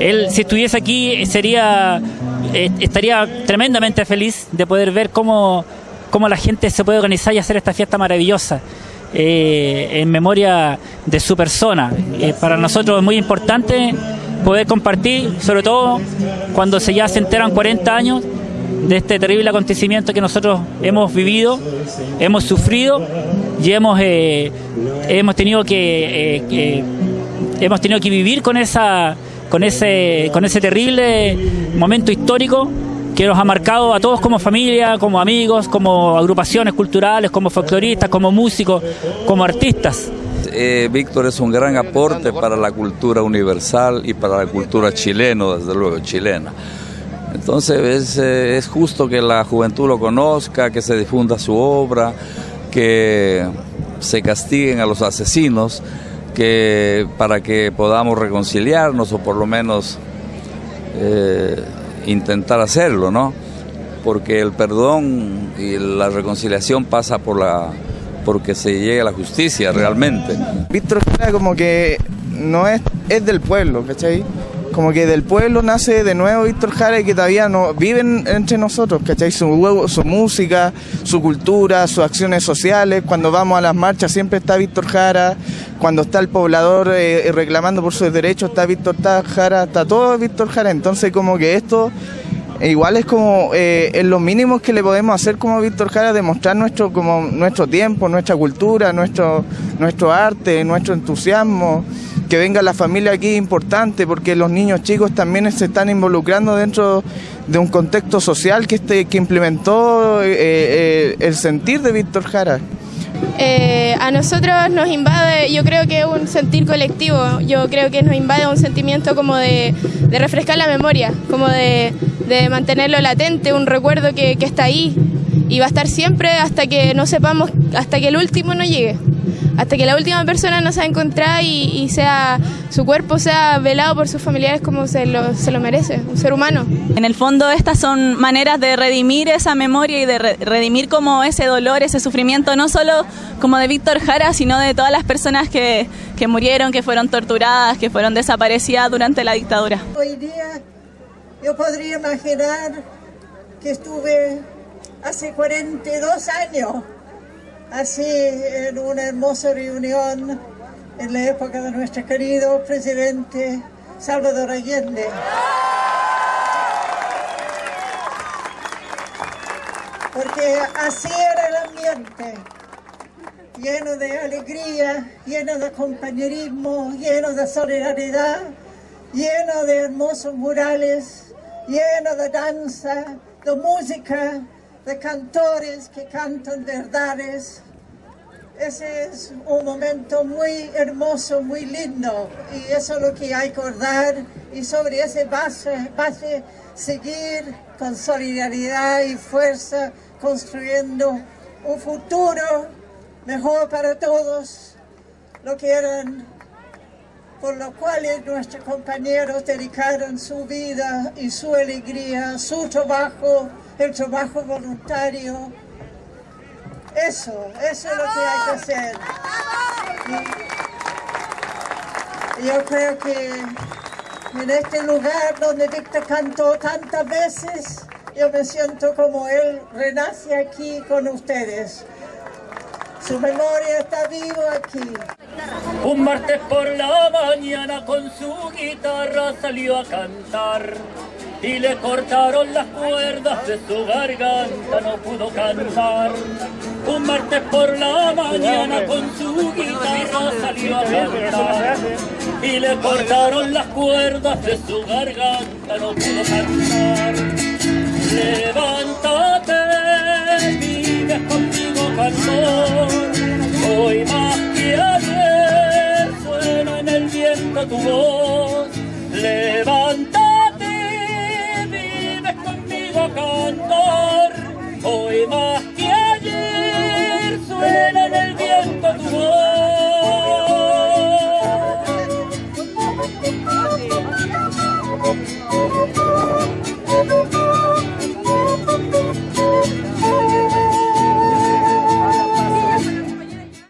Él, si estuviese aquí, sería, eh, estaría tremendamente feliz de poder ver cómo, cómo la gente se puede organizar y hacer esta fiesta maravillosa. Eh, en memoria de su persona. Eh, para nosotros es muy importante poder compartir, sobre todo cuando se ya se enteran 40 años de este terrible acontecimiento que nosotros hemos vivido, hemos sufrido y hemos, eh, hemos tenido que hemos tenido que vivir con esa con ese con ese terrible momento histórico que nos ha marcado a todos como familia, como amigos, como agrupaciones culturales, como folcloristas, como músicos, como artistas. Eh, Víctor es un gran aporte para la cultura universal y para la cultura chilena, desde luego chilena. Entonces es, eh, es justo que la juventud lo conozca, que se difunda su obra, que se castiguen a los asesinos, que para que podamos reconciliarnos o por lo menos eh, intentar hacerlo, ¿no? Porque el perdón y la reconciliación pasa por la porque se llegue a la justicia realmente. Víctor como que no es, es del pueblo, ¿cachai? Como que del pueblo nace de nuevo Víctor Jara y que todavía no viven entre nosotros, ¿cachai? Su, su música, su cultura, sus acciones sociales. Cuando vamos a las marchas siempre está Víctor Jara. Cuando está el poblador eh, reclamando por sus derechos está Víctor Jara, está todo Víctor Jara. Entonces como que esto igual es como eh, en los mínimos que le podemos hacer como Víctor Jara demostrar nuestro como nuestro tiempo, nuestra cultura, nuestro nuestro arte, nuestro entusiasmo. Que venga la familia aquí es importante porque los niños chicos también se están involucrando dentro de un contexto social que este que implementó eh, eh, el sentir de Víctor Jara. Eh, a nosotros nos invade, yo creo que es un sentir colectivo, yo creo que nos invade un sentimiento como de, refrescar la memoria, como de, mantenerlo latente, un recuerdo que, que está ahí y va a estar siempre hasta que no sepamos, hasta que el último no llegue hasta que la última persona no se encontrado y, sea su cuerpo sea velado por sus familiares como se lo, se lo merece, un ser humano. En el fondo estas son maneras de redimir esa memoria y de redimir como ese dolor, ese sufrimiento, no solo como de Víctor Jara, sino de todas las personas que, que murieron, que fueron torturadas, que fueron desaparecidas durante la dictadura. Hoy día yo podría imaginar que estuve hace 42 años así en una hermosa reunión en la época de nuestro querido presidente Salvador Allende. Porque así era el ambiente, lleno de alegría, lleno de compañerismo, lleno de solidaridad, lleno de hermosos murales, lleno de danza, de música, de cantores que cantan verdades. Ese es un momento muy hermoso, muy lindo y eso es lo que hay que acordar y sobre ese base, base seguir con solidaridad y fuerza construyendo un futuro mejor para todos, lo que eran por lo cual nuestros compañeros dedicaron su vida y su alegría, su trabajo, el trabajo voluntario. Eso, eso es lo que hay que hacer. Y yo creo que en este lugar donde Víctor cantó tantas veces, yo me siento como él renace aquí con ustedes. Su memoria está vivo aquí. Un martes por la mañana con su guitarra salió a cantar y le cortaron las cuerdas de su garganta, no pudo cantar. Un martes por la mañana con su guitarra salió a cantar y le cortaron las cuerdas de su garganta, no pudo cantar. Levántate, Thank you.